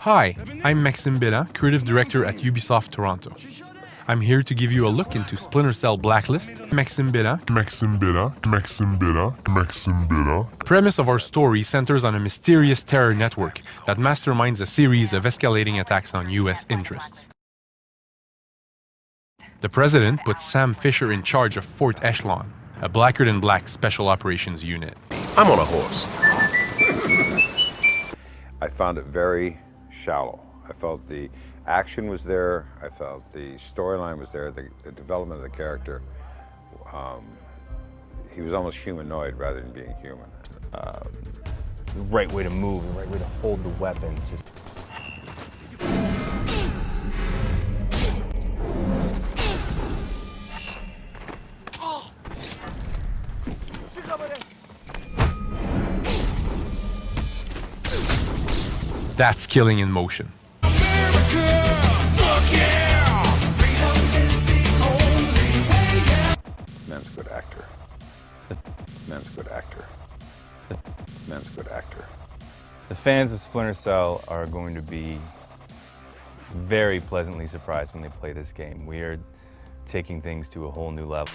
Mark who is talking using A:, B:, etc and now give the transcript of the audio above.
A: Hi, I'm Maxime Béland, creative director at Ubisoft Toronto. I'm here to give you a look into Splinter Cell Blacklist, Maxime Béland.
B: Maxime Béland, Maxime Béland, Maxime Béland.
A: Premise of our story centers on a mysterious terror network that masterminds a series of escalating attacks on US interests. The president puts Sam Fisher in charge of Fourth Echelon, a blacker than black special operations unit.
C: I'm on a horse.
D: I found it very shallow. I felt the action was there. I felt the storyline was there. The, the, development of the character. Um, he was almost humanoid rather than being human.
E: Uh, the right way to move, the right way to hold the weapons. Just
A: That's killing in motion.
D: Man's a good actor. Man's a good actor. Man's a good actor.
E: The fans of Splinter Cell are going to be very pleasantly surprised when they play this game. We are taking things to a whole new level.